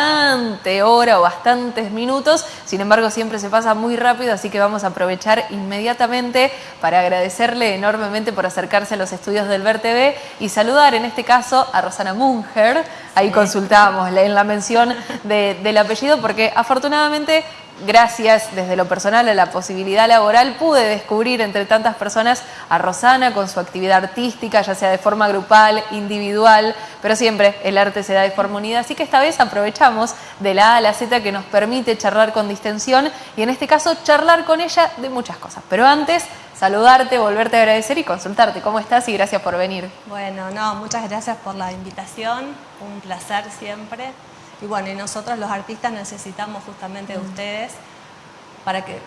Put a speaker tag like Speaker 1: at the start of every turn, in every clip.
Speaker 1: bastante hora o bastantes minutos, sin embargo siempre se pasa muy rápido, así que vamos a aprovechar inmediatamente para agradecerle enormemente por acercarse a los estudios del Ver TV y saludar en este caso a Rosana Munger, ahí consultábamos en la mención del apellido porque afortunadamente gracias desde lo personal a la posibilidad laboral, pude descubrir entre tantas personas a Rosana con su actividad artística, ya sea de forma grupal, individual, pero siempre el arte se da de forma unida. Así que esta vez aprovechamos de la A a la Z que nos permite charlar con distensión y en este caso charlar con ella de muchas cosas. Pero antes, saludarte, volverte a agradecer y consultarte. ¿Cómo estás? Y gracias por venir.
Speaker 2: Bueno, no, muchas gracias por la invitación. Un placer siempre. Y bueno, y nosotros los artistas necesitamos justamente de ustedes para que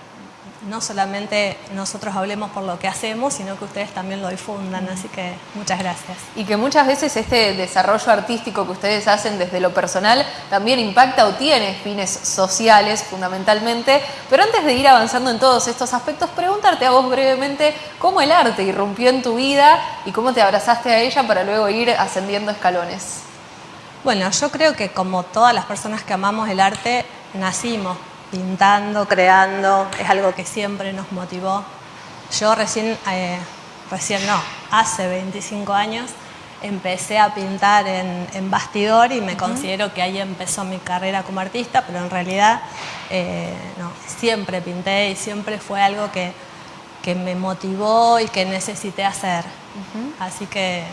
Speaker 2: no solamente nosotros hablemos por lo que hacemos, sino que ustedes también lo difundan, así que muchas gracias.
Speaker 1: Y que muchas veces este desarrollo artístico que ustedes hacen desde lo personal también impacta o tiene fines sociales fundamentalmente, pero antes de ir avanzando en todos estos aspectos, preguntarte a vos brevemente cómo el arte irrumpió en tu vida y cómo te abrazaste a ella para luego ir ascendiendo escalones.
Speaker 2: Bueno, yo creo que como todas las personas que amamos el arte, nacimos pintando, creando, es algo que siempre nos motivó. Yo recién, eh, recién no, hace 25 años empecé a pintar en, bastidor y me considero que ahí empezó mi carrera como artista, pero en realidad eh, no, siempre pinté y siempre fue algo que, que, me motivó y que necesité hacer. Así que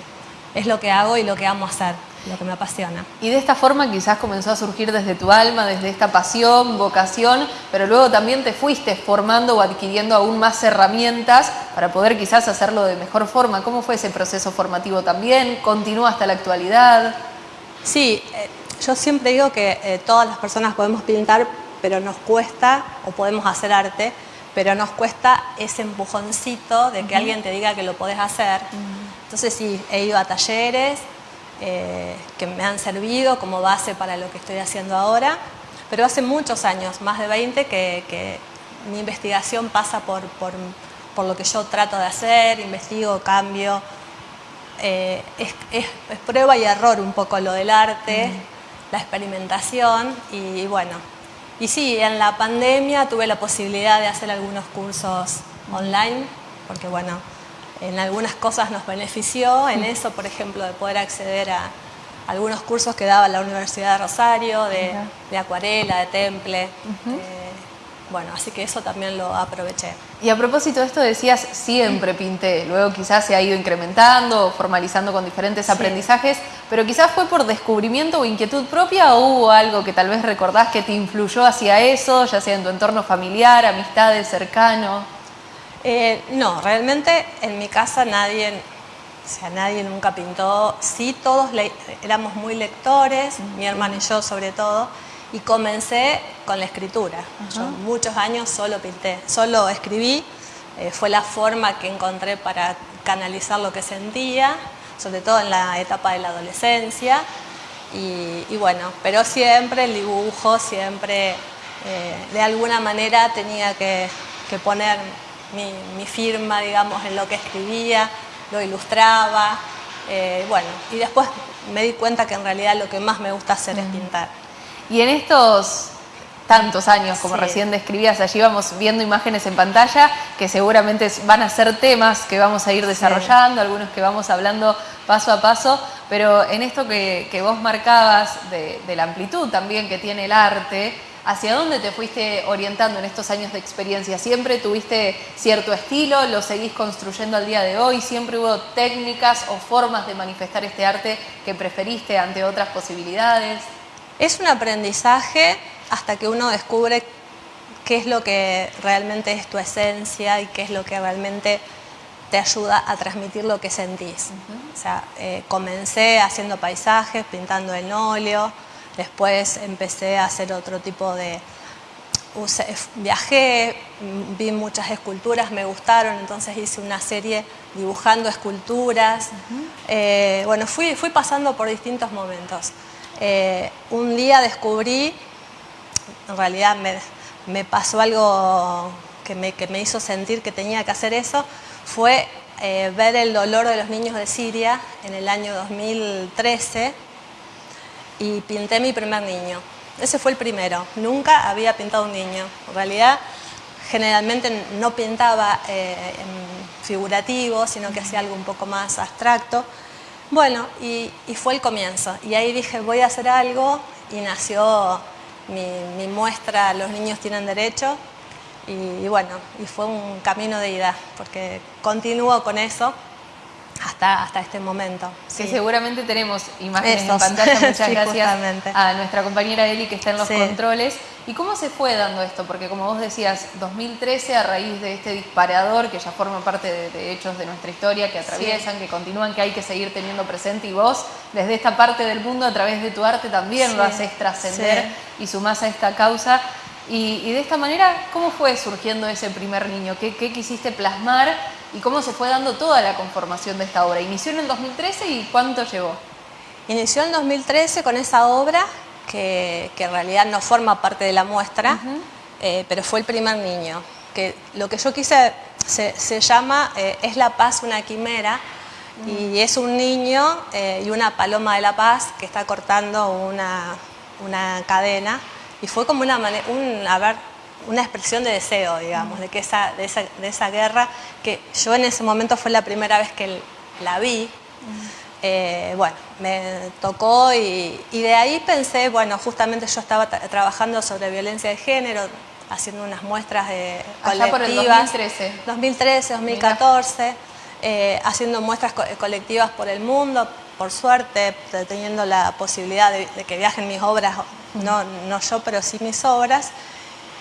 Speaker 2: es lo que hago y lo que amo hacer lo que me apasiona.
Speaker 1: Y de esta forma quizás comenzó a surgir desde tu alma, desde esta pasión, vocación, pero luego también te fuiste formando o adquiriendo aún más herramientas para poder quizás hacerlo de mejor forma. ¿Cómo fue ese proceso formativo también? ¿Continúa hasta la actualidad?
Speaker 2: Sí, eh, yo siempre digo que eh, todas las personas podemos pintar, pero nos cuesta, o podemos hacer arte, pero nos cuesta ese empujoncito de que alguien te diga que lo podés hacer. Entonces sí, he ido a talleres, eh, que me han servido como base para lo que estoy haciendo ahora, pero hace muchos años, más de 20, que, mi investigación pasa por, por, por, lo que yo trato de hacer, investigo, cambio, eh, es, es, prueba y error un poco lo del arte, la experimentación y, bueno, y sí, en la pandemia tuve la posibilidad de hacer algunos cursos online, porque bueno, en algunas cosas nos benefició, en eso, por ejemplo, de poder acceder a algunos cursos que daba la Universidad de Rosario, de, acuarela, de temple. Eh, bueno, así que eso también lo aproveché.
Speaker 1: Y a propósito de esto decías, siempre pinté, luego quizás se ha ido incrementando, formalizando con diferentes aprendizajes, pero quizás fue por descubrimiento o inquietud propia o hubo algo que tal vez recordás que te influyó hacia eso, ya sea en tu entorno familiar, amistades, cercano.
Speaker 2: Eh, no, realmente en mi casa nadie, o sea, nadie nunca pintó. Sí, todos éramos muy lectores, mi hermano y yo sobre todo, y comencé con la escritura. Yo muchos años solo pinté, solo escribí, eh, fue la forma que encontré para canalizar lo que sentía, sobre todo en la etapa de la adolescencia. Y, bueno, pero siempre el dibujo, siempre eh, de alguna manera tenía que, que poner mi, firma, digamos, en lo que escribía, lo ilustraba, eh, bueno, y después me di cuenta que en realidad lo que más me gusta hacer es pintar.
Speaker 1: Y en estos tantos años, como recién describías, allí vamos viendo imágenes en pantalla que seguramente van a ser temas que vamos a ir desarrollando, algunos que vamos hablando paso a paso, pero en esto que, vos marcabas de, de la amplitud también que tiene el arte, ¿Hacia dónde te fuiste orientando en estos años de experiencia? ¿Siempre tuviste cierto estilo? ¿Lo seguís construyendo al día de hoy? ¿Siempre hubo técnicas o formas de manifestar este arte que preferiste ante otras posibilidades?
Speaker 2: Es un aprendizaje hasta que uno descubre qué es lo que realmente es tu esencia y qué es lo que realmente te ayuda a transmitir lo que sentís. O sea, eh, comencé haciendo paisajes, pintando en óleo, Después empecé a hacer otro tipo de... viajé, vi muchas esculturas, me gustaron, entonces hice una serie dibujando esculturas. Eh, bueno, fui, fui pasando por distintos momentos. Eh, un día descubrí, en realidad me, pasó algo que me, que me, hizo sentir que tenía que hacer eso, fue eh, ver el dolor de los niños de Siria en el año 2013 y pinté mi primer niño. ese fue el primero. Nunca había pintado un niño. En realidad, generalmente no pintaba eh, figurativo, sino que hacía algo un poco más abstracto. Bueno, y, fue el comienzo. Y ahí dije, voy a hacer algo, y nació mi, mi muestra Los niños tienen derecho. Y, bueno, y fue un camino de ida, porque continúo con eso hasta, hasta este momento.
Speaker 1: Sí, seguramente tenemos imágenes en pantalla, muchas gracias a nuestra compañera Eli que está en los controles. ¿Y cómo se fue dando esto? Porque como vos decías, 2013 a raíz de este disparador que ya forma parte de, hechos de nuestra historia, que atraviesan, que continúan, que hay que seguir teniendo presente y vos desde esta parte del mundo a través de tu arte también lo haces trascender y sumás a esta causa. Y, de esta manera, ¿cómo fue surgiendo ese primer niño? ¿Qué, ¿Qué, quisiste plasmar y cómo se fue dando toda la conformación de esta obra? ¿Inició en el 2013 y cuánto llevó?
Speaker 2: Inició en 2013 con esa obra que, en realidad no forma parte de la muestra, eh, pero fue el primer niño. Que lo que yo quise se, llama eh, Es la paz una quimera y es un niño eh, y una paloma de la paz que está cortando una, una cadena y fue como una, un, ver, una expresión de deseo, digamos, de, que esa, de, esa, de, esa, guerra, que yo en ese momento fue la primera vez que la vi, eh, bueno, me tocó y, de ahí pensé, bueno, justamente yo estaba trabajando sobre violencia de género, haciendo unas muestras de
Speaker 1: colectivas. por el 2013.
Speaker 2: 2013, 2014, haciendo muestras colectivas por el mundo, por suerte, teniendo la posibilidad de, que viajen mis obras, no, no yo, pero sí mis obras.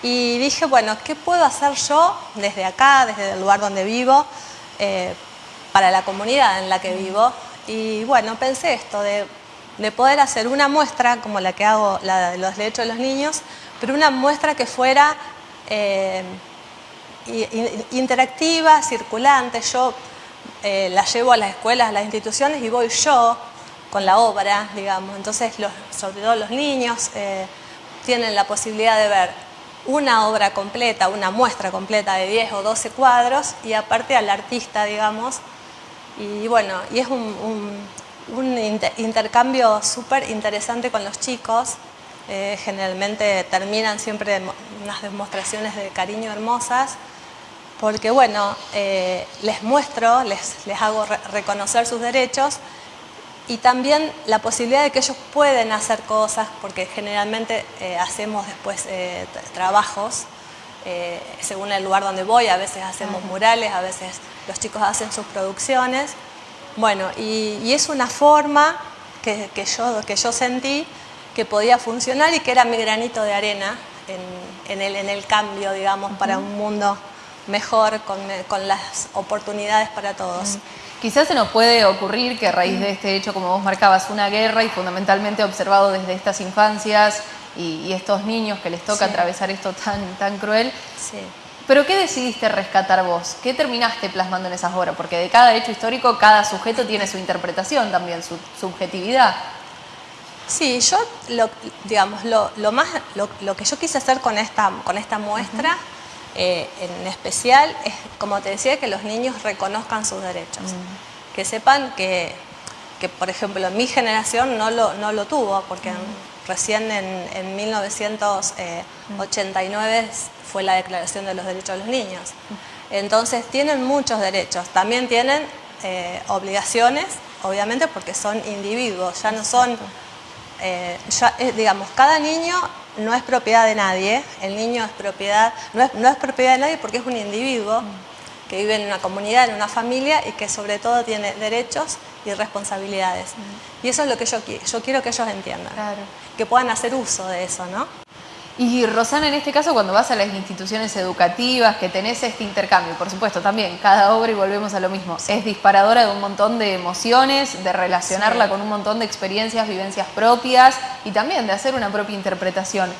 Speaker 2: Y dije, bueno, ¿qué puedo hacer yo desde acá, desde el lugar donde vivo, eh, para la comunidad en la que vivo? Y bueno, pensé esto, de, poder hacer una muestra, como la que hago, la de los derechos de los niños, pero una muestra que fuera eh, interactiva, circulante. Yo eh, la llevo a las escuelas, a las instituciones y voy yo con la obra, digamos. Entonces, sobre todo los niños tienen la posibilidad de ver una obra completa, una muestra completa de 10 o 12 cuadros y aparte al artista, digamos, y bueno, y es un, intercambio súper interesante con los chicos. Eh, generalmente terminan siempre unas demostraciones de cariño hermosas porque bueno, eh, les muestro, les, les hago reconocer sus derechos y también la posibilidad de que ellos pueden hacer cosas, porque generalmente eh, hacemos después trabajos según el lugar donde voy, a veces hacemos murales, a veces los chicos hacen sus producciones. Bueno, y, es una forma que, yo, que yo sentí que podía funcionar y que era mi granito de arena en, el, cambio, digamos, para un mundo mejor, con, las oportunidades para todos.
Speaker 1: Quizás se nos puede ocurrir que a raíz de este hecho, como vos marcabas, una guerra y fundamentalmente observado desde estas infancias y, estos niños que les toca atravesar esto tan, tan cruel, sí. Pero ¿qué decidiste rescatar vos? ¿Qué terminaste plasmando en esas obras? Porque de cada hecho histórico, cada sujeto tiene su interpretación también, su subjetividad.
Speaker 2: Sí, yo, lo, digamos, lo, más, lo, que yo quise hacer con esta, con esta muestra, eh, en especial, es, como te decía, que los niños reconozcan sus derechos. Mm. Que sepan que, que, por ejemplo, mi generación no lo, no lo tuvo, porque recién en, en 1989 fue la Declaración de los Derechos de los Niños. Entonces tienen muchos derechos, también tienen eh, obligaciones, obviamente porque son individuos, ya no son, eh, eh, digamos, cada niño no es propiedad de nadie, el niño es propiedad, no es, no es propiedad de nadie porque es un individuo que vive en una comunidad, en una familia y que sobre todo tiene derechos y responsabilidades. Y eso es lo que yo, yo quiero que ellos entiendan, que puedan hacer uso de eso, ¿no?
Speaker 1: Y Rosana, en este caso, cuando vas a las instituciones educativas, que tenés este intercambio, por supuesto, también cada obra, y volvemos a lo mismo, es disparadora de un montón de emociones, de relacionarla con un montón de experiencias, vivencias propias y también de hacer una propia interpretación.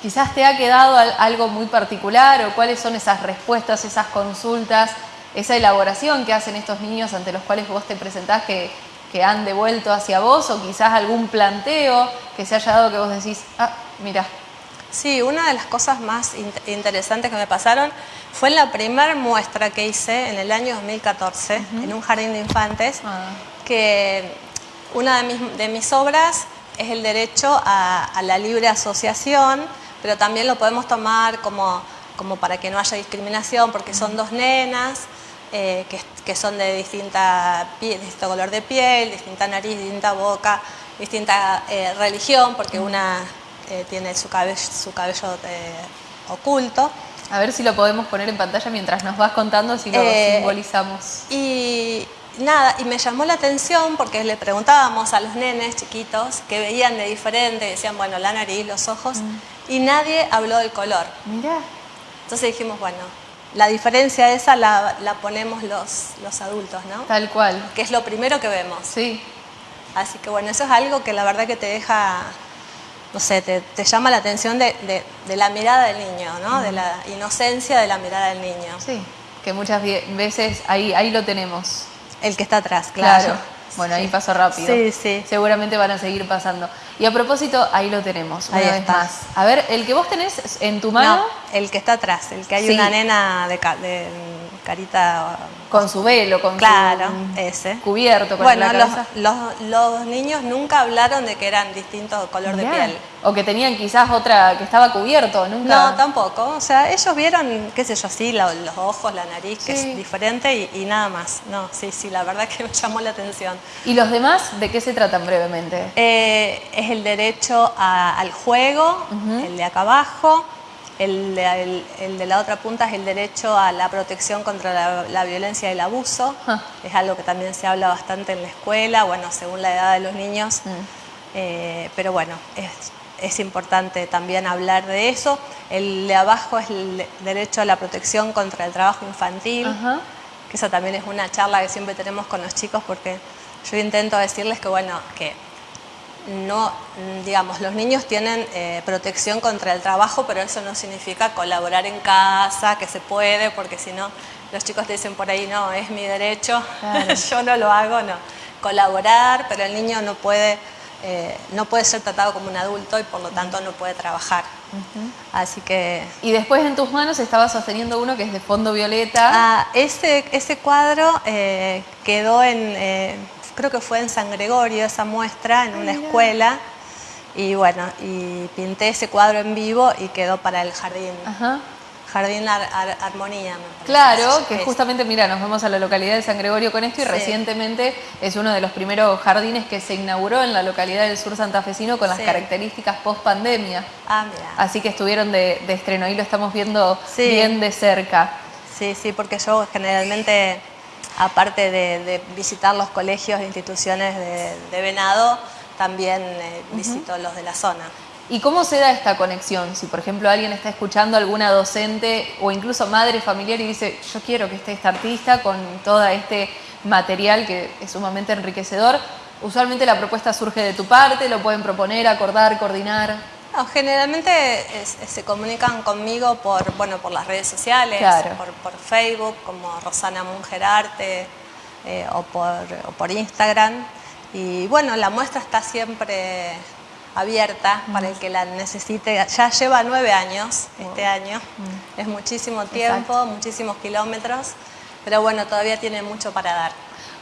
Speaker 1: Quizás te ha quedado algo muy particular o cuáles son esas respuestas, esas consultas, esa elaboración que hacen estos niños ante los cuales vos te presentás que, que han devuelto hacia vos o quizás algún planteo que se haya dado que vos decís, ah, mira,
Speaker 2: Sí, una de las cosas más interesantes que me pasaron fue en la primera muestra que hice en el año 2014 en un jardín de infantes, ah. que una de mis, obras es el derecho a, la libre asociación, pero también lo podemos tomar como, como para que no haya discriminación, porque son dos nenas eh, que, son de distinta, distinto color de piel, distinta nariz, distinta boca, distinta eh, religión, porque una eh, tiene su cabello, su cabello oculto.
Speaker 1: A ver si lo podemos poner en pantalla mientras nos vas contando, si lo simbolizamos.
Speaker 2: Y nada, y me llamó la atención porque le preguntábamos a los nenes chiquitos que veían de diferente, decían, bueno, la nariz, los ojos, mm. y nadie habló del color.
Speaker 1: Mira.
Speaker 2: Entonces dijimos, bueno, la diferencia esa la, ponemos los, los adultos, ¿no?
Speaker 1: Tal cual.
Speaker 2: Que es lo primero que vemos.
Speaker 1: Sí.
Speaker 2: Así que bueno, eso es algo que la verdad que te deja, no sé, te, llama la atención de, la mirada del niño, ¿no? De la inocencia de la mirada del niño.
Speaker 1: Sí, que muchas veces ahí, ahí lo tenemos.
Speaker 2: El que está atrás, claro.
Speaker 1: Bueno, ahí pasó rápido.
Speaker 2: Sí, sí.
Speaker 1: Seguramente van a seguir pasando. Y a propósito, ahí lo tenemos, una vez más. A ver, el que vos tenés en tu mano. No,
Speaker 2: el que está atrás, el que hay una nena de, de carita
Speaker 1: con su velo, con
Speaker 2: claro, ese.
Speaker 1: cubierto con
Speaker 2: bueno, Los, los, niños nunca hablaron de que eran distintos color de piel.
Speaker 1: O que tenían quizás otra, que estaba cubierto, nunca.
Speaker 2: No, tampoco. O sea, ellos vieron, qué sé yo, sí, los ojos, la nariz, que es diferente y, nada más. No, sí, sí, la verdad que me llamó la atención.
Speaker 1: ¿Y los demás de qué se tratan brevemente?
Speaker 2: Eh, es el derecho al juego, el de acá abajo el, de la otra punta es el derecho a la protección contra la, violencia y el abuso. Ah. Es algo que también se habla bastante en la escuela, bueno, según la edad de los niños. Mm. Eh, pero bueno, es, importante también hablar de eso. El de abajo es el derecho a la protección contra el trabajo infantil, que eso también es una charla que siempre tenemos con los chicos porque yo intento decirles que, bueno, que no, digamos, los niños tienen eh, protección contra el trabajo, pero eso no significa colaborar en casa, que se puede, porque si no, los chicos te dicen por ahí, no, es mi derecho, yo no lo hago, no. Colaborar, pero el niño no puede, eh, no puede ser tratado como un adulto y por lo tanto no puede trabajar. Así que...
Speaker 1: Y después en tus manos estaba sosteniendo uno que es de fondo violeta.
Speaker 2: Ah, ese, ese cuadro eh, quedó en creo que fue en San Gregorio esa muestra, en una escuela. Y bueno, y pinté ese cuadro en vivo y quedó para el jardín. Jardín Armonía.
Speaker 1: claro, que justamente, mira, nos vamos a la localidad de San Gregorio con esto y recientemente es uno de los primeros jardines que se inauguró en la localidad del sur santafesino con las características post pandemia.
Speaker 2: Ah, mira.
Speaker 1: Así que estuvieron de, estreno, ahí lo estamos viendo bien de cerca.
Speaker 2: Sí, sí, porque yo generalmente aparte de, visitar los colegios e instituciones de, Venado, también eh, visito los de la zona.
Speaker 1: ¿Y cómo se da esta conexión? Si, por ejemplo, alguien está escuchando alguna docente o incluso madre familiar y dice, yo quiero que esté esta artista con todo este material que es sumamente enriquecedor, usualmente la propuesta surge de tu parte, lo pueden proponer, acordar, coordinar
Speaker 2: generalmente se comunican conmigo por, bueno, por las redes sociales, por, Facebook, como Rosana Mungerarte eh, o, por, Instagram. Y bueno, la muestra está siempre abierta para el que la necesite. Ya lleva nueve años este año, es muchísimo tiempo, muchísimos kilómetros, pero bueno, todavía tiene mucho para dar.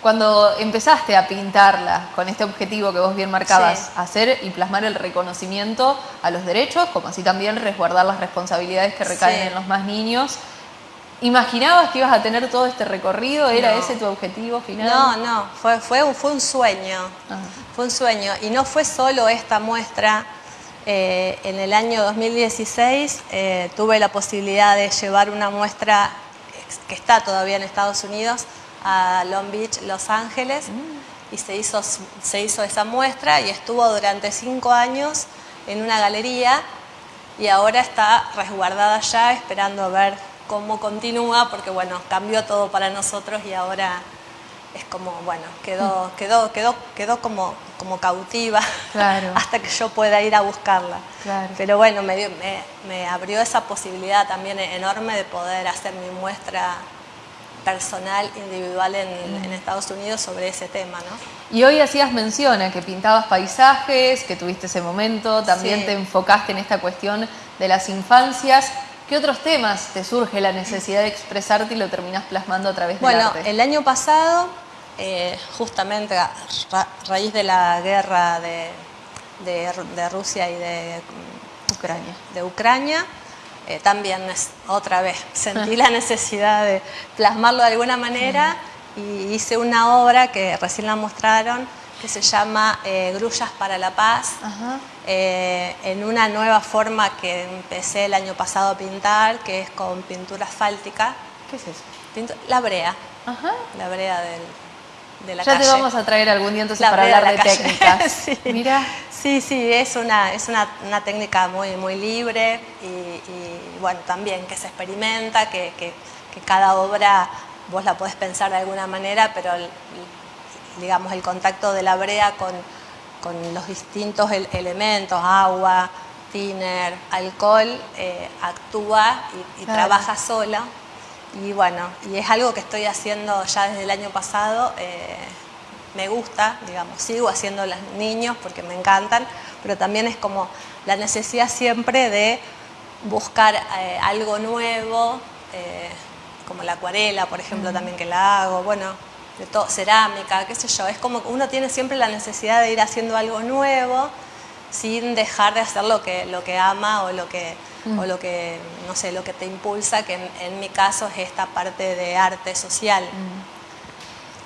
Speaker 1: Cuando empezaste a pintarla con este objetivo que vos bien marcabas, hacer y plasmar el reconocimiento a los derechos, como así también resguardar las responsabilidades que recaen en los más niños, ¿imaginabas que ibas a tener todo este recorrido? ¿Era ese tu objetivo final?
Speaker 2: No, no, fue, fue, un, fue un sueño, fue un sueño. Y no fue solo esta muestra. Eh, en el año 2016 eh, tuve la posibilidad de llevar una muestra que está todavía en Estados Unidos, a Long Beach, Los Ángeles, y se hizo, se hizo esa muestra y estuvo durante cinco años en una galería y ahora está resguardada ya esperando a ver cómo continúa porque bueno, cambió todo para nosotros y ahora es como, bueno, quedó, mm. quedó, quedó, quedó como, como cautiva hasta que yo pueda ir a buscarla. Pero bueno, me, me, me abrió esa posibilidad también enorme de poder hacer mi muestra personal, individual en, Estados Unidos sobre ese tema. ¿no?
Speaker 1: Y hoy hacías mención a que pintabas paisajes, que tuviste ese momento, también te enfocaste en esta cuestión de las infancias. ¿Qué otros temas te surge la necesidad de expresarte y lo terminas plasmando a través
Speaker 2: del
Speaker 1: arte?
Speaker 2: Bueno, el año pasado, eh, justamente a raíz de la guerra de, de, Rusia y de
Speaker 1: Ucrania.
Speaker 2: De Ucrania. Eh, también es, otra vez sentí la necesidad de plasmarlo de alguna manera y hice una obra que recién la mostraron que se llama eh, Grullas para la Paz, eh, en una nueva forma que empecé el año pasado a pintar, que es con pintura asfáltica.
Speaker 1: ¿Qué es eso?
Speaker 2: la brea, la brea del, de la
Speaker 1: ya
Speaker 2: calle.
Speaker 1: Ya te vamos a traer algún día entonces para hablar de, técnicas.
Speaker 2: sí. Mira. Sí, sí, es una, es una, una técnica muy, muy libre y, bueno, también que se experimenta, que, que, que cada obra vos la podés pensar de alguna manera, pero digamos, el contacto de la brea con, los distintos elementos, agua, tiner, alcohol, eh, actúa y, trabaja sola. Y bueno, y es algo que estoy haciendo ya desde el año pasado. Eh, me gusta, digamos, sigo haciendo los niños porque me encantan, pero también es como la necesidad siempre de buscar eh, algo nuevo, como la acuarela, por ejemplo, también que la hago. Bueno, de todo, cerámica, qué sé yo. Es como que uno tiene siempre la necesidad de ir haciendo algo nuevo sin dejar de hacer lo que, lo que ama o lo que, mm. o lo que, no sé, lo que te impulsa, que en, mi caso es esta parte de arte social. Mm.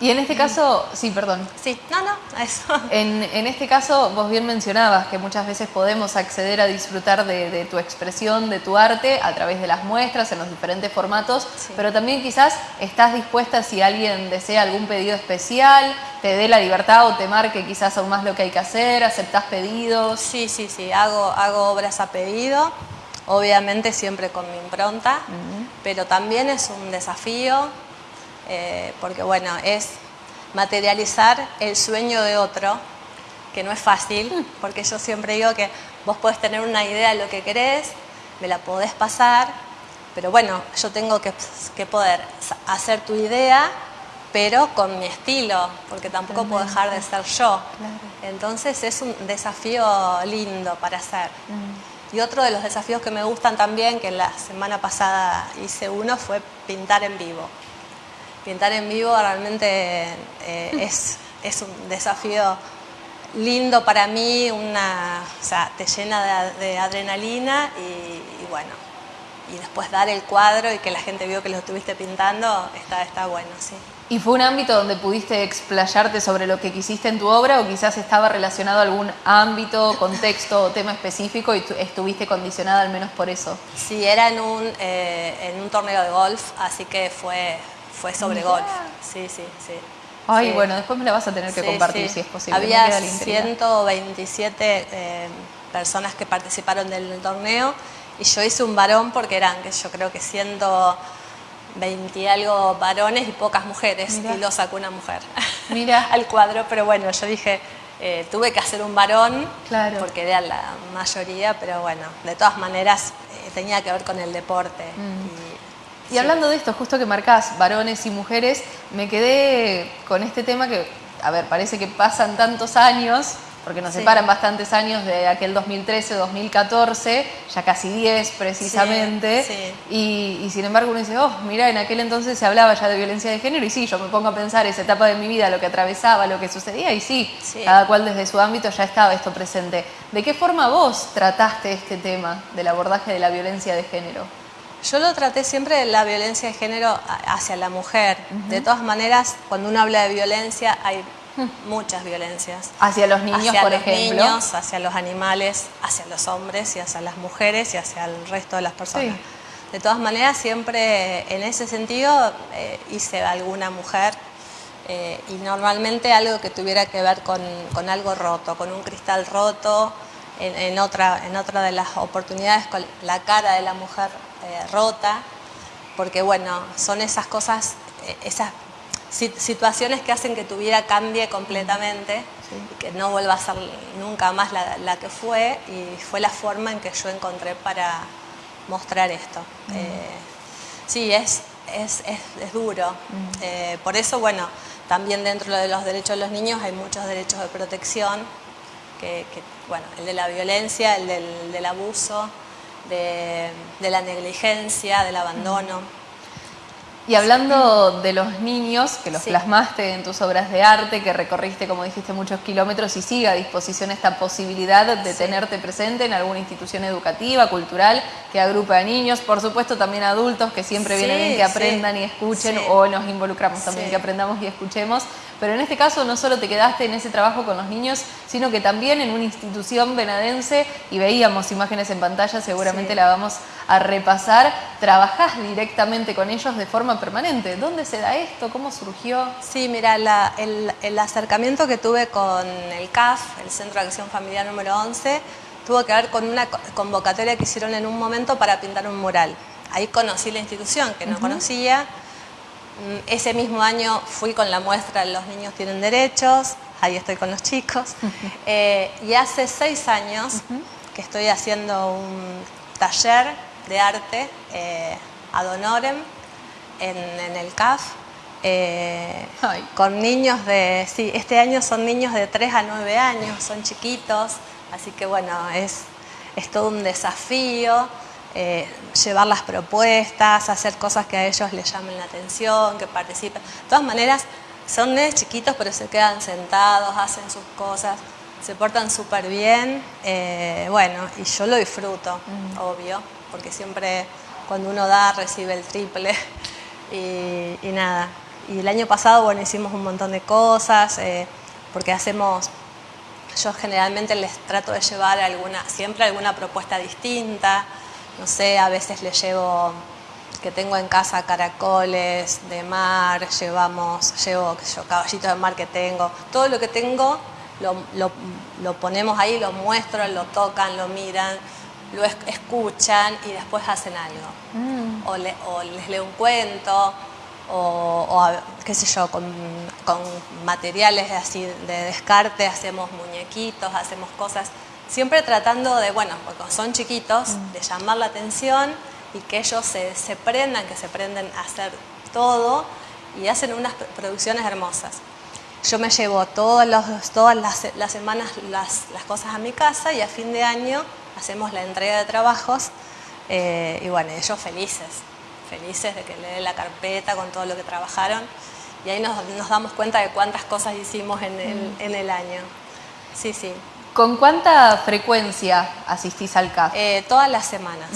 Speaker 1: Y en este caso, sí, perdón.
Speaker 2: Sí, no, no, eso.
Speaker 1: En, este caso, vos bien mencionabas que muchas veces podemos acceder a disfrutar de, tu expresión, de tu arte, a través de las muestras, en los diferentes formatos, pero también quizás estás dispuesta si alguien desea algún pedido especial, te dé la libertad o te marque quizás aún más lo que hay que hacer, aceptás pedidos.
Speaker 2: Sí, sí, sí, hago, hago obras a pedido, obviamente siempre con mi impronta, pero también es un desafío eh, porque bueno, es materializar el sueño de otro, que no es fácil, mm. porque yo siempre digo que vos podés tener una idea de lo que querés, me la podés pasar, pero bueno, yo tengo que, poder hacer tu idea, pero con mi estilo, porque tampoco puedo dejar de ser yo. Entonces es un desafío lindo para hacer. Mm. Y otro de los desafíos que me gustan también, que la semana pasada hice uno, fue pintar en vivo pintar en vivo realmente eh, es, es, un desafío lindo para mí, una, o sea, te llena de, adrenalina y, bueno, y después dar el cuadro y que la gente vio que lo estuviste pintando, está, está bueno, sí.
Speaker 1: ¿Y fue un ámbito donde pudiste explayarte sobre lo que quisiste en tu obra o quizás estaba relacionado a algún ámbito, contexto o tema específico y estuviste condicionada al menos por eso?
Speaker 2: Sí, era en un, eh, en un torneo de golf, así que fue, fue sobre golf. Sí, sí, sí.
Speaker 1: Ay, bueno, después me la vas a tener que compartir si es posible.
Speaker 2: Había 127 eh, personas que participaron del torneo y yo hice un varón porque eran, que yo creo que 120 y algo varones y pocas mujeres y lo sacó una mujer
Speaker 1: Mira.
Speaker 2: al cuadro, pero bueno, yo dije, eh, tuve que hacer un varón claro. porque era la mayoría, pero bueno, de todas maneras eh, tenía que ver con el deporte. Mm.
Speaker 1: Y hablando de esto, justo que marcás varones y mujeres, me quedé con este tema que, a ver, parece que pasan tantos años, porque nos separan bastantes años de aquel 2013-2014, ya casi 10 precisamente, y, sin embargo uno dice, oh, mira, en aquel entonces se hablaba ya de violencia de género, y sí, yo me pongo a pensar esa etapa de mi vida, lo que atravesaba, lo que sucedía, y sí, cada cual desde su ámbito ya estaba esto presente. ¿De qué forma vos trataste este tema del abordaje de la violencia de género?
Speaker 2: Yo lo traté siempre de la violencia de género hacia la mujer. De todas maneras, cuando uno habla de violencia, hay muchas violencias.
Speaker 1: Hacia los niños, por ejemplo.
Speaker 2: Hacia los niños, hacia los animales, hacia los hombres y hacia las mujeres y hacia el resto de las personas. De todas maneras, siempre en ese sentido eh, hice alguna mujer eh, y normalmente algo que tuviera que ver con, algo roto, con un cristal roto, en, otra, en otra de las oportunidades con la cara de la mujer eh, rota, porque bueno, son esas cosas, esas situaciones que hacen que tu vida cambie completamente y que no vuelva a ser nunca más la, que fue y fue la forma en que yo encontré para mostrar esto. Eh, sí, es, es, duro. por eso, bueno, también dentro de los derechos de los niños hay muchos derechos de protección, que, bueno, el de la violencia, el del abuso, de, la negligencia, del abandono.
Speaker 1: Y hablando de los niños, que los
Speaker 2: Sí.
Speaker 1: plasmaste en tus obras de arte, que recorriste, como dijiste, muchos kilómetros y sigue a disposición esta posibilidad de
Speaker 2: Sí.
Speaker 1: tenerte presente en alguna institución educativa, cultural, que agrupa a niños, por supuesto también adultos, que siempre viene
Speaker 2: Sí,
Speaker 1: bien que aprendan y escuchen, o nos involucramos también, que aprendamos y escuchemos. Pero en este caso no solo te quedaste en ese trabajo con los niños, sino que también en una institución venadense, y veíamos imágenes en pantalla, seguramente
Speaker 2: Sí.
Speaker 1: la vamos a repasar, trabajás directamente con ellos de forma permanente. ¿Dónde se da esto? ¿Cómo surgió?
Speaker 2: Sí, mira, la- el, el acercamiento que tuve con el CAF, el Centro de Acción Familiar número 11, tuvo que ver con una co- convocatoria que hicieron en un momento para pintar un mural. Ahí conocí la institución, que no conocía. Mm, Ese mismo año fui con la muestra Los niños tienen derechos, ahí estoy con los chicos. Eh, y hace seis años que estoy haciendo un taller de arte eh, ad honorem en, en el CAF. eh, con niños de, sí, este año son niños de 3 a 9 años, son chiquitos, así que bueno, es, es todo un desafío eh, llevar las propuestas, hacer cosas que a ellos les llamen la atención, que participen. De todas maneras, son nenes chiquitos, pero se quedan sentados, hacen sus cosas, se portan súper bien, eh, bueno, y yo lo disfruto, obvio, porque siempre cuando uno da, recibe el triple. Y, y nada. Y el año pasado, bueno, hicimos un montón de cosas, eh, porque hacemos, yo generalmente les trato de llevar alguna, siempre alguna propuesta distinta. No sé, a veces les llevo, que tengo en casa caracoles de mar, llevamos, llevo qué sé yo, caballitos de mar que tengo. Todo lo que tengo lo, lo- lo ponemos ahí, lo muestro, lo tocan, lo miran, lo es- escuchan y después hacen algo. O, le- o les leo un cuento, o, o a- qué sé yo, con, con materiales así de descarte hacemos muñequitos, hacemos cosas, siempre tratando de, bueno, porque son chiquitos, de llamar la atención y que ellos se, se prendan, que se prenden a hacer todo y hacen unas pr- producciones hermosas. Yo me llevo todos los- todas las, las semanas las, las cosas a mi casa y a fin de año hacemos la entrega de trabajos eh, y bueno, ellos felices, felices de que le dé la carpeta con todo lo que trabajaron y ahí nos, nos damos cuenta de cuántas cosas hicimos en el, en el año. Sí, sí,
Speaker 1: ¿Con cuánta frecuencia asistís al CAF?
Speaker 2: Eh, todas las semanas,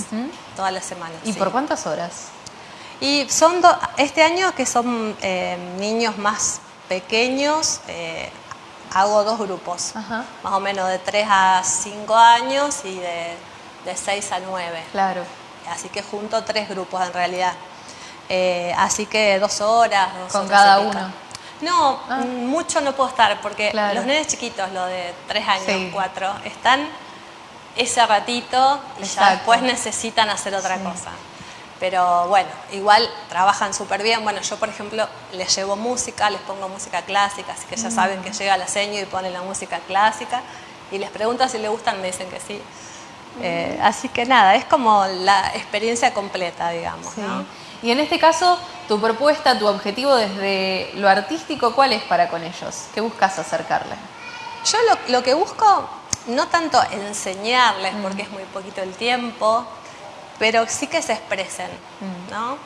Speaker 2: todas las semanas.
Speaker 1: ¿Y
Speaker 2: sí.
Speaker 1: por cuántas horas?
Speaker 2: Y son do- este año que son eh, niños más pequeños, eh, hago dos grupos,
Speaker 1: Ajá.
Speaker 2: más o menos de 3 a 5 años y de, de 6 a 9.
Speaker 1: Claro.
Speaker 2: Así que junto tres grupos en realidad. Eh, así que dos horas. dos
Speaker 1: ¿Con
Speaker 2: horas
Speaker 1: cada uno?
Speaker 2: No,
Speaker 1: Ah.
Speaker 2: mm, mucho no puedo estar porque
Speaker 1: Claro.
Speaker 2: los nenes chiquitos, los de tres años,
Speaker 1: Sí.
Speaker 2: cuatro, están ese ratito y ya después necesitan hacer otra
Speaker 1: Sí.
Speaker 2: cosa. Pero bueno, igual trabajan súper bien. Bueno, yo por ejemplo les llevo música, les pongo música clásica, así que
Speaker 1: Mm.
Speaker 2: ya saben que llega la seño y ponen la música clásica. Y les pregunto si les gustan, me dicen que sí.
Speaker 1: Mm.
Speaker 2: Eh, así que nada, es como la experiencia completa, digamos.
Speaker 1: Sí.
Speaker 2: ¿no?
Speaker 1: Y en este caso, tu propuesta, tu objetivo desde lo artístico, ¿cuál es para con ellos? ¿Qué buscas acercarle?
Speaker 2: Yo lo, lo que busco, no tanto enseñarles,
Speaker 1: Mm.
Speaker 2: porque es muy poquito el tiempo, pero sí que se expresen,
Speaker 1: Mm.
Speaker 2: ¿no?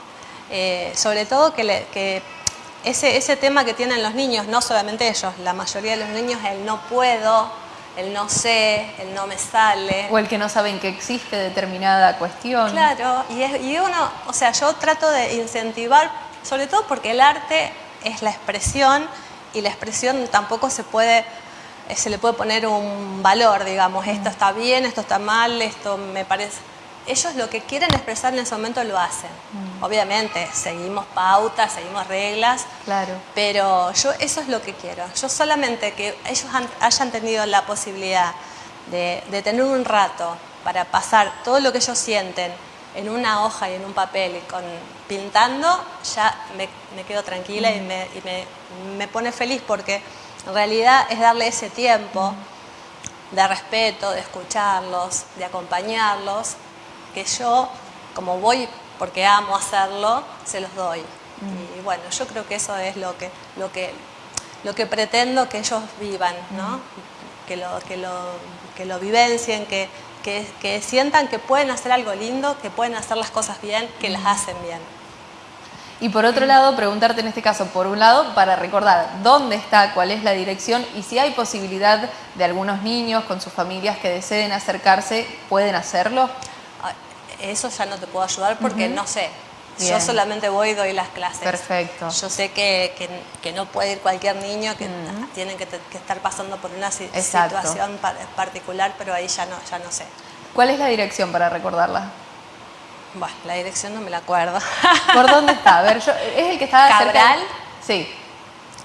Speaker 2: Eh, sobre todo que, le- que ese, ese tema que tienen los niños, no solamente ellos, la mayoría de los niños, el no puedo, el no sé, el no me sale.
Speaker 1: O el que no saben que existe determinada cuestión.
Speaker 2: Claro, y, es- y uno, o sea, yo trato de incentivar, sobre todo porque el arte es la expresión y la expresión tampoco se puede, eh, se le puede poner un valor, digamos, esto está bien, esto está mal, esto me parece. Ellos lo que quieren expresar en ese momento lo hacen. Obviamente, seguimos pautas, seguimos reglas,
Speaker 1: Claro.
Speaker 2: pero yo eso es lo que quiero. Yo solamente que ellos han- hayan tenido la posibilidad de, de tener un rato para pasar todo lo que ellos sienten en una hoja y en un papel y con pintando, ya me, me quedo tranquila y, me, y me- me pone feliz porque en realidad es darle ese tiempo de respeto, de escucharlos, de acompañarlos, que yo, como voy porque amo hacerlo, se los doy. Y bueno, yo creo que eso es lo que, lo que, lo que pretendo que ellos vivan, ¿no? Que lo, que lo, que lo vivencien, que, que, que sientan que pueden hacer algo lindo, que pueden hacer las cosas bien, que las hacen bien.
Speaker 1: Y por otro lado, preguntarte en este caso, por un lado, para recordar dónde está, cuál es la dirección y si hay posibilidad de algunos niños con sus familias que deseen acercarse, ¿pueden hacerlo?
Speaker 2: Eso ya no te puedo ayudar porque no sé.
Speaker 1: Bien.
Speaker 2: Yo solamente voy y doy las clases.
Speaker 1: Perfecto.
Speaker 2: Yo sé que, que- que no puede ir cualquier niño, que tienen que, estar pasando por una
Speaker 1: Exacto.
Speaker 2: situación pa- particular, pero ahí ya no, ya no sé.
Speaker 1: ¿Cuál es la dirección para recordarla?
Speaker 2: Bueno, la dirección no me la acuerdo.
Speaker 1: ¿Por dónde está? A ver, yo, ¿es el que está cerca de-
Speaker 2: Cabral.
Speaker 1: Sí.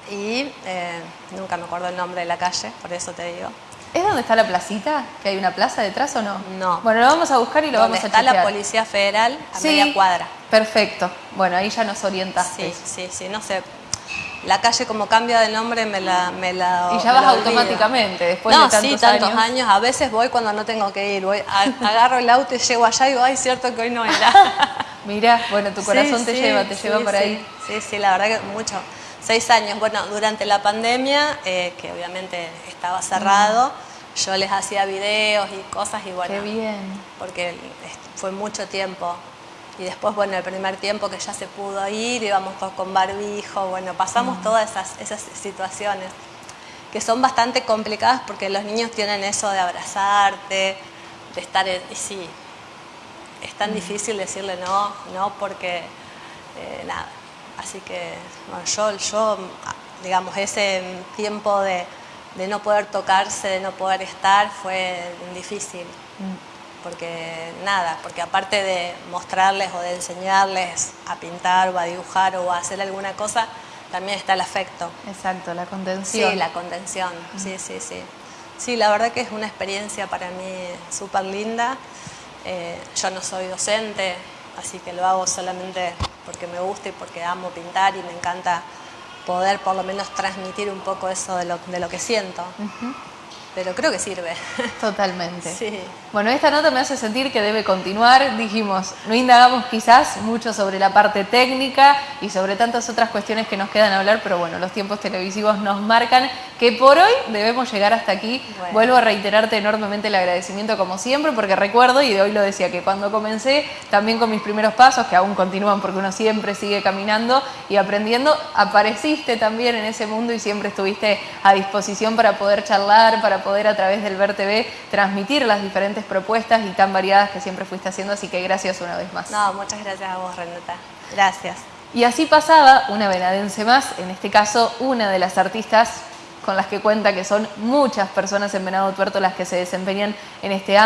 Speaker 2: y eh, nunca me acuerdo el nombre de la calle, por eso te digo.
Speaker 1: ¿Es donde está la placita? ¿Que hay una plaza detrás o no?
Speaker 2: No.
Speaker 1: Bueno, lo vamos a buscar y lo vamos a
Speaker 2: está la
Speaker 1: chequear.
Speaker 2: Policía Federal a
Speaker 1: Sí,
Speaker 2: media cuadra.
Speaker 1: Perfecto. Bueno, ahí ya nos orientaste.
Speaker 2: Sí, sí, sí, no sé. La calle como cambia de nombre me la, me la
Speaker 1: Y ya vas automáticamente, después
Speaker 2: no,
Speaker 1: de tantos,
Speaker 2: sí, tantos
Speaker 1: años.
Speaker 2: años. A veces voy cuando no tengo que ir. Voy, agarro el auto y llego allá y digo, ay, cierto que hoy no era.
Speaker 1: Mirá, bueno, tu corazón
Speaker 2: Sí,
Speaker 1: te
Speaker 2: sí,
Speaker 1: lleva, te
Speaker 2: sí,
Speaker 1: lleva por ahí.
Speaker 2: Sí, sí, la verdad que mucho. Seis años. Bueno, durante la pandemia, eh, que obviamente estaba cerrado, yo les hacía videos y cosas y bueno.
Speaker 1: Qué bien.
Speaker 2: porque fue mucho tiempo. Y después, bueno, el primer tiempo que ya se pudo ir, íbamos todos con barbijo, bueno, pasamos todas esas, esas situaciones que son bastante complicadas porque los niños tienen eso de abrazarte, de estar, en- y sí, es tan difícil decirle no, no, porque eh, nada. Así que, bueno, yo, yo, digamos, ese tiempo de, de no poder tocarse, de no poder estar, fue difícil porque nada, porque aparte de mostrarles o de enseñarles a pintar o a dibujar o a hacer alguna cosa, también está el afecto.
Speaker 1: Exacto, la contención.
Speaker 2: Sí, la contención, sí, sí, sí. Sí, la verdad que es una experiencia para mí súper linda. Eh, yo no soy docente, así que lo hago solamente porque me gusta y porque amo pintar y me encanta poder por lo menos transmitir un poco eso de lo, de lo que siento. Pero creo que sirve.
Speaker 1: Totalmente.
Speaker 2: Sí.
Speaker 1: Bueno, esta nota me hace sentir que debe continuar. Dijimos, no indagamos quizás mucho sobre la parte técnica y sobre tantas otras cuestiones que nos quedan a hablar, pero bueno, los tiempos televisivos nos marcan que por hoy debemos llegar hasta aquí.
Speaker 2: Bueno.
Speaker 1: Vuelvo a reiterarte enormemente el agradecimiento como siempre, porque recuerdo, y de hoy lo decía, que cuando comencé, también con mis primeros pasos, que aún continúan porque uno siempre sigue caminando y aprendiendo, apareciste también en ese mundo y siempre estuviste a disposición para poder charlar, para poder a través del Ver TV transmitir las diferentes propuestas y tan variadas que siempre fuiste haciendo, así que gracias una vez más.
Speaker 2: No, muchas gracias a vos, Renata. Gracias.
Speaker 1: Y así pasaba una venadense más, en este caso una de las artistas con las que cuenta que son muchas personas en Venado Tuerto las que se desempeñan en este ámbito.